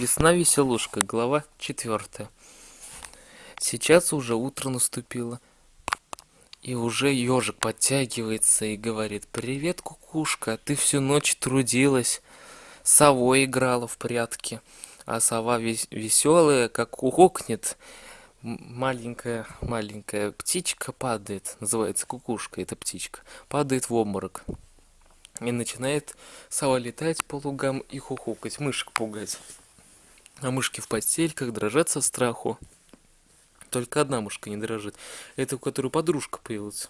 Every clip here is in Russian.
Весна веселушка, глава четвертая. Сейчас уже утро наступило, и уже ежик подтягивается и говорит, «Привет, кукушка, ты всю ночь трудилась, совой играла в прятки, а сова вес веселая, как кукокнет, маленькая маленькая птичка падает, называется кукушка, эта птичка, падает в обморок». И начинает сова летать по лугам и хухукать, мышек пугать а мышки в постельках дрожат со страху. Только одна мышка не дрожит. Это у которой подружка появилась.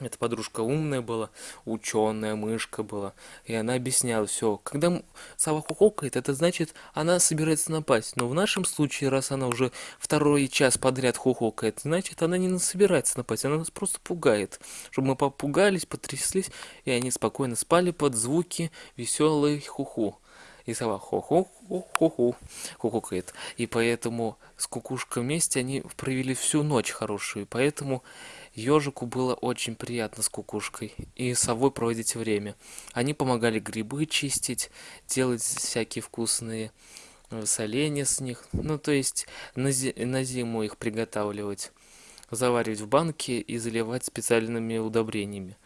Эта подружка умная была, ученая мышка была. И она объясняла все. Когда сова хухокает, это значит, она собирается напасть. Но в нашем случае, раз она уже второй час подряд хухокает, значит, она не собирается напасть. Она нас просто пугает. Чтобы мы попугались, потряслись, и они спокойно спали под звуки веселой хуху и сова хо-хо-хо-хо-хо хухукает. И поэтому с кукушкой вместе они провели всю ночь хорошую. Поэтому ежику было очень приятно с кукушкой и совой проводить время. Они помогали грибы чистить, делать всякие вкусные э, соленья с них. Ну, то есть на, зи на зиму их приготавливать заваривать в банке и заливать специальными удобрениями.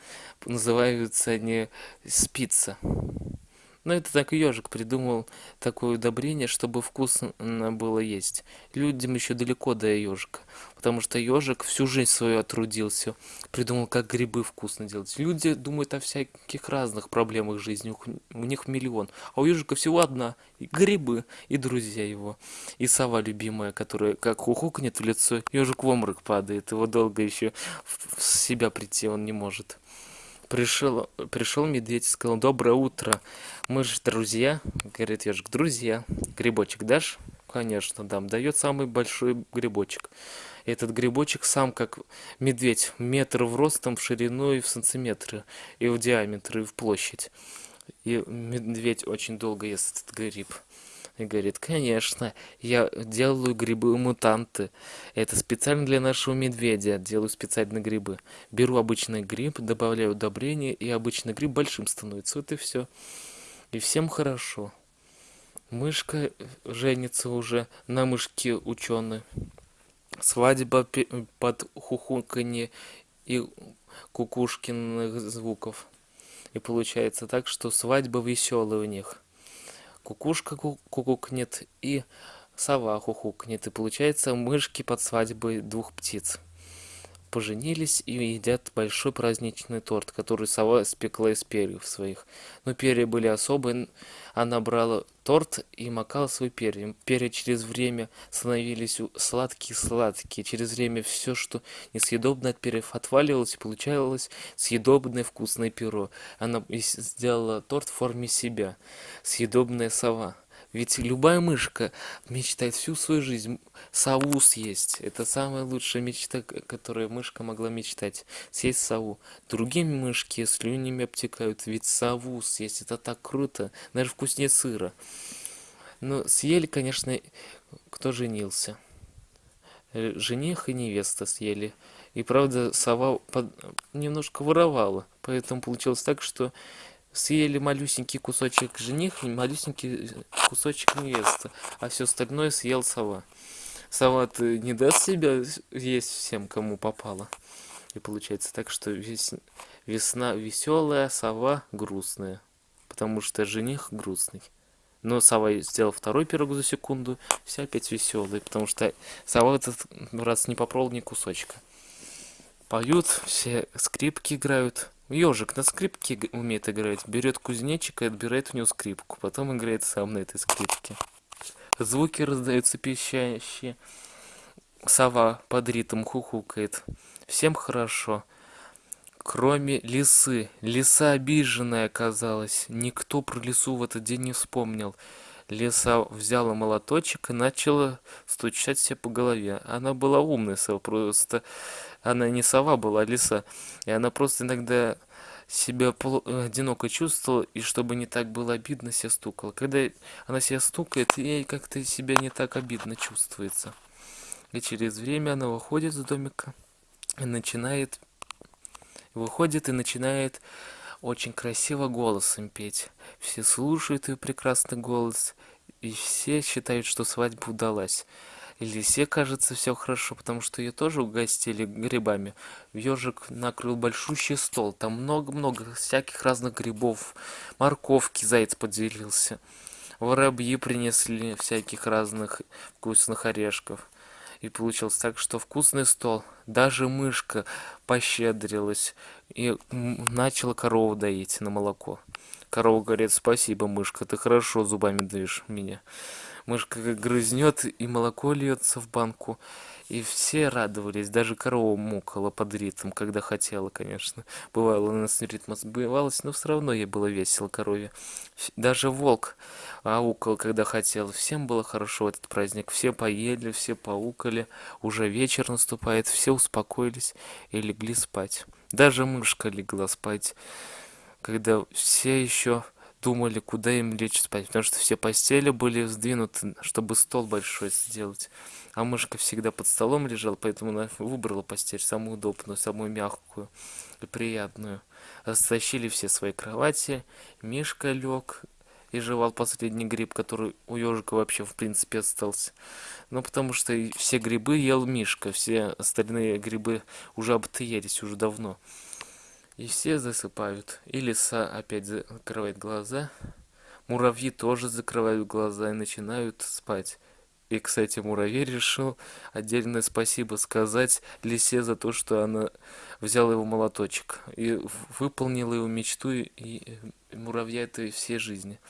Называются они спица. Но это так ежик придумал такое удобрение, чтобы вкусно было есть. Людям еще далеко до ежика, потому что ежик всю жизнь свою отрудился, придумал, как грибы вкусно делать. Люди думают о всяких разных проблемах жизни, у них миллион, а у ежика всего одна – грибы и друзья его. И сова любимая, которая как ухукнет в лицо, ежик в обморок падает, его долго еще в себя прийти он не может. Пришел, пришел медведь и сказал, доброе утро, мы же друзья. Говорит ежик, друзья, грибочек дашь? Конечно, дам. Дает самый большой грибочек. Этот грибочек сам как медведь, метр в ростом, в ширину и в сантиметры, и в диаметр, и в площадь. И медведь очень долго ест этот гриб. И говорит, конечно, я делаю грибы-мутанты. Это специально для нашего медведя. Делаю специально грибы. Беру обычный гриб, добавляю удобрения, и обычный гриб большим становится. Вот и все. И всем хорошо. Мышка женится уже на мышке ученый. Свадьба под хухуканье и кукушкиных звуков. И получается так, что свадьба веселая у них кукушка кукукнет и сова хухукнет. И получается мышки под свадьбой двух птиц. Поженились и едят большой праздничный торт, который сова спекла из перьев своих. Но перья были особые, она брала торт и макала свой перья. Перья через время становились сладкие-сладкие. Через время все, что несъедобное от перьев, отваливалось и получалось съедобное вкусное перо. Она сделала торт в форме себя. Съедобная сова. Ведь любая мышка мечтает всю свою жизнь сову съесть. Это самая лучшая мечта, которую мышка могла мечтать. Съесть сову. Другие мышки слюнями обтекают. Ведь сову съесть, это так круто. Даже вкуснее сыра. Но съели, конечно, кто женился. Жених и невеста съели. И правда, сова под... немножко воровала. Поэтому получилось так, что съели малюсенький кусочек жених и малюсенький кусочек невеста, а все остальное съел сова. сова не даст себя есть всем, кому попало. И получается так, что вес... весна веселая, сова грустная. Потому что жених грустный. Но сова сделал второй пирог за секунду, все опять веселые, потому что сова этот раз не попробовал ни кусочка. Поют, все скрипки играют, Ежик на скрипке умеет играть, берет кузнечик и отбирает у него скрипку, потом играет сам на этой скрипке. Звуки раздаются пищащие. Сова под ритм хухукает. Всем хорошо. Кроме лисы. Лиса обиженная оказалась. Никто про лису в этот день не вспомнил. Лиса взяла молоточек и начала стучать себе по голове. Она была умная, просто она не сова была, а лиса. И она просто иногда себя одиноко чувствовала, и чтобы не так было обидно, себя стукала. Когда она себя стукает, ей как-то себя не так обидно чувствуется. И через время она выходит из домика и начинает... Выходит и начинает очень красиво голосом петь. Все слушают ее прекрасный голос, и все считают, что свадьба удалась. Лисе кажется все хорошо, потому что ее тоже угостили грибами. Ежик накрыл большущий стол, там много-много всяких разных грибов, морковки заяц поделился. Воробьи принесли всяких разных вкусных орешков. И получилось так, что вкусный стол. Даже мышка пощедрилась и начала корову доить на молоко. Корова говорит, спасибо, мышка, ты хорошо зубами даешь меня. Мышка грызнет, и молоко льется в банку. И все радовались, даже корова мукала под ритм, когда хотела, конечно. Бывало, у нас ритм сбивалась, но все равно ей было весело корове. Даже волк аукал, когда хотел. Всем было хорошо в этот праздник. Все поели, все поукали. Уже вечер наступает, все успокоились и легли спать. Даже мышка легла спать, когда все еще думали, куда им лечь спать, потому что все постели были сдвинуты, чтобы стол большой сделать. А мышка всегда под столом лежала, поэтому она выбрала постель самую удобную, самую мягкую и приятную. Растащили все свои кровати, Мишка лег и жевал последний гриб, который у ежика вообще в принципе остался. Ну, потому что все грибы ел Мишка, все остальные грибы уже обтыелись уже давно. И все засыпают. И лиса опять закрывает глаза. Муравьи тоже закрывают глаза и начинают спать. И, кстати, муравей решил отдельное спасибо сказать лисе за то, что она взяла его молоточек и выполнила его мечту и муравья этой всей жизни.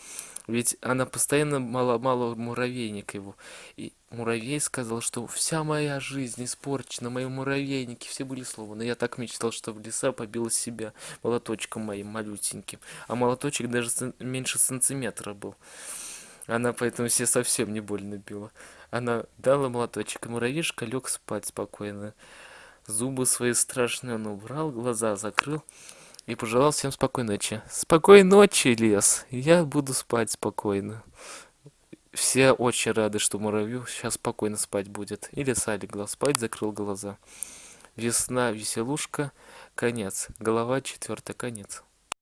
Ведь она постоянно мало-мало муравейник его. И муравей сказал, что вся моя жизнь испорчена, мои муравейники все были сломаны. Я так мечтал, что в леса побила себя молоточком моим малютеньким. А молоточек даже меньше сантиметра был. Она поэтому все совсем не больно била. Она дала молоточек, и муравьишка лег спать спокойно. Зубы свои страшные он убрал, глаза закрыл и пожелал всем спокойной ночи. Спокойной ночи, лес. Я буду спать спокойно. Все очень рады, что муравью сейчас спокойно спать будет. И лиса легла спать, закрыл глаза. Весна, веселушка, конец. Голова четвертая, конец.